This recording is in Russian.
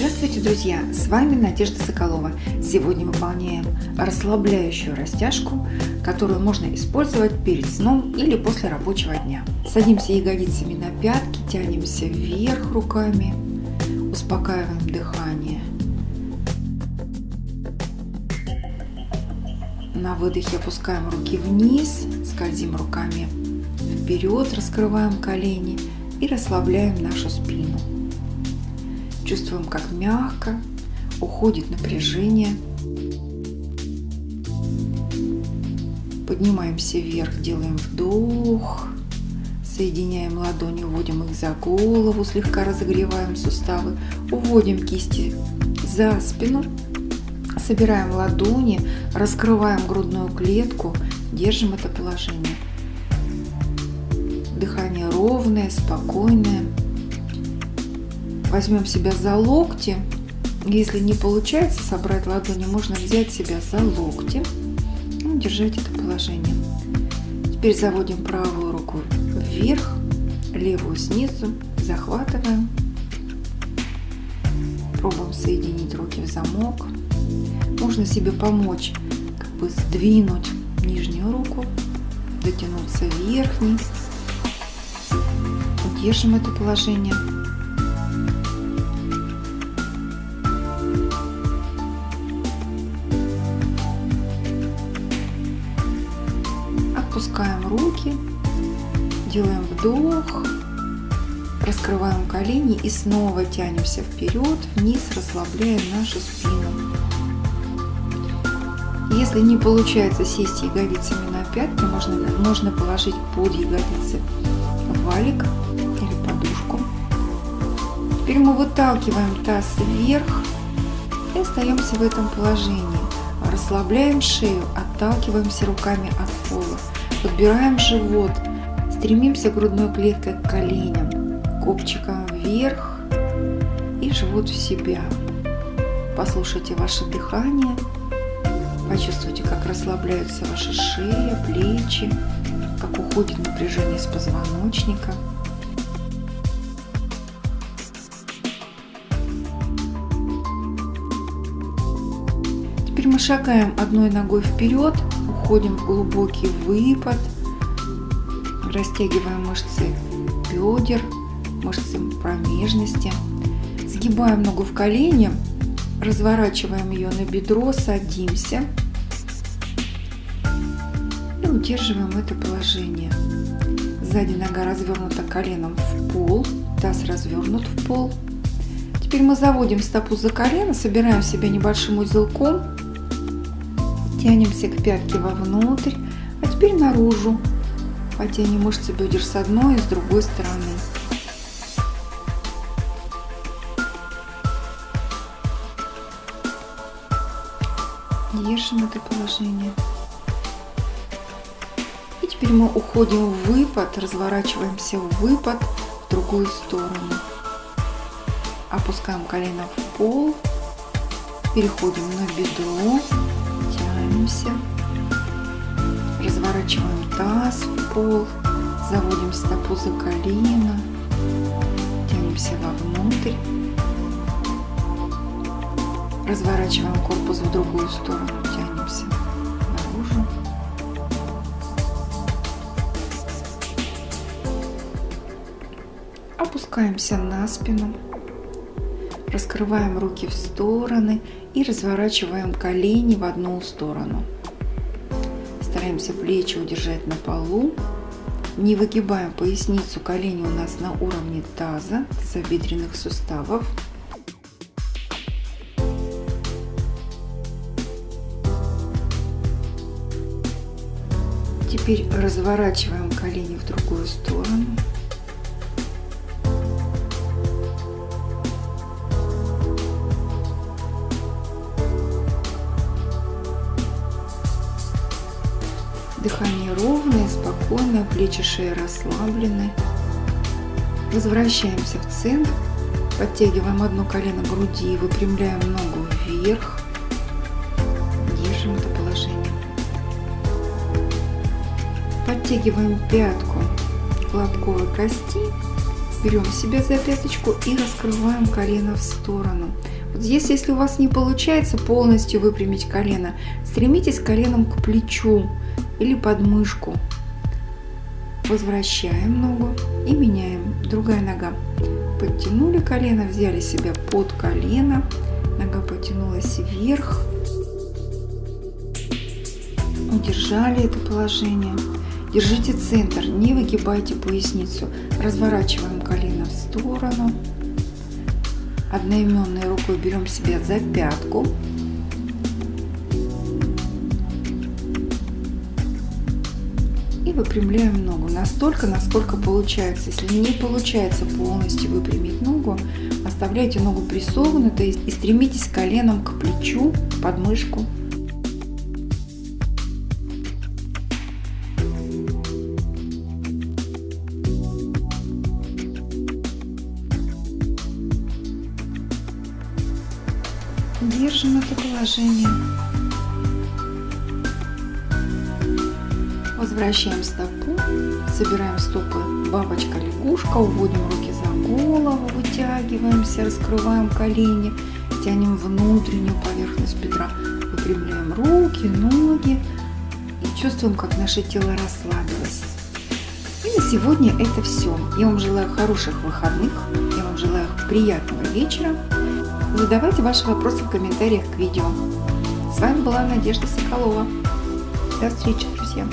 Здравствуйте, друзья! С вами Надежда Соколова. Сегодня выполняем расслабляющую растяжку, которую можно использовать перед сном или после рабочего дня. Садимся ягодицами на пятки, тянемся вверх руками, успокаиваем дыхание. На выдохе опускаем руки вниз, скользим руками вперед, раскрываем колени и расслабляем нашу спину. Чувствуем, как мягко уходит напряжение. Поднимаемся вверх, делаем вдох. Соединяем ладони, уводим их за голову, слегка разогреваем суставы. Уводим кисти за спину. Собираем ладони, раскрываем грудную клетку, держим это положение. Дыхание ровное, спокойное. Возьмем себя за локти. Если не получается собрать ладони, можно взять себя за локти и ну, держать это положение. Теперь заводим правую руку вверх, левую снизу, захватываем. Пробуем соединить руки в замок. Можно себе помочь, как бы сдвинуть нижнюю руку, дотянуться верхней. Держим это положение. Делаем вдох, раскрываем колени и снова тянемся вперед, вниз, расслабляем нашу спину. Если не получается сесть ягодицами на пятки, можно, можно положить под ягодицы валик или подушку. Теперь мы выталкиваем таз вверх и остаемся в этом положении. Расслабляем шею, отталкиваемся руками от пола. Подбираем живот, стремимся грудной клеткой к коленям, копчиком вверх и живот в себя. Послушайте ваше дыхание, почувствуйте, как расслабляются ваши шея, плечи, как уходит напряжение с позвоночника. Теперь мы шагаем одной ногой вперед, уходим в глубокий выпад, растягиваем мышцы бедер, мышцы промежности, сгибаем ногу в колени, разворачиваем ее на бедро, садимся и удерживаем это положение. Сзади нога развернута коленом в пол, таз развернут в пол. Теперь мы заводим стопу за колено, собираем себя небольшим узелком, тянемся к пятке вовнутрь, а теперь наружу. Потянем мышцы бедер с одной и с другой стороны. Держим это положение. И теперь мы уходим в выпад, разворачиваемся в выпад в другую сторону. Опускаем колено в пол, переходим на бедро, тянемся, разворачиваем таз пол, заводим стопу за колено, тянемся вовнутрь, разворачиваем корпус в другую сторону, тянемся наружу. Опускаемся на спину, раскрываем руки в стороны и разворачиваем колени в одну сторону. Стараемся плечи удержать на полу. Не выгибаем поясницу, колени у нас на уровне таза, тазобедренных суставов. Теперь разворачиваем колени в другую сторону. Дыхание ровное, спокойное, плечи шеи расслаблены. Возвращаемся в центр. Подтягиваем одно колено груди, выпрямляем ногу вверх. Держим это положение. Подтягиваем пятку лобковой кости. берем себя за пяточку и раскрываем колено в сторону. Вот здесь, если у вас не получается полностью выпрямить колено, стремитесь коленом к плечу или под мышку. Возвращаем ногу и меняем. Другая нога. Подтянули колено, взяли себя под колено. Нога потянулась вверх. Удержали это положение. Держите центр, не выгибайте поясницу. Разворачиваем колено в сторону. Одноименной рукой берем себя за пятку. И выпрямляем ногу настолько, насколько получается. Если не получается полностью выпрямить ногу, оставляйте ногу прессованной, то есть и стремитесь коленом к плечу, под мышку. Держим это положение. Возвращаем стопу, собираем стопы бабочка-лягушка, уводим руки за голову, вытягиваемся, раскрываем колени, тянем внутреннюю поверхность бедра, выпрямляем руки, ноги и чувствуем, как наше тело расслабилось. И на сегодня это все. Я вам желаю хороших выходных, я вам желаю приятного вечера. Задавайте ваши вопросы в комментариях к видео. С вами была Надежда Соколова. До встречи, друзья!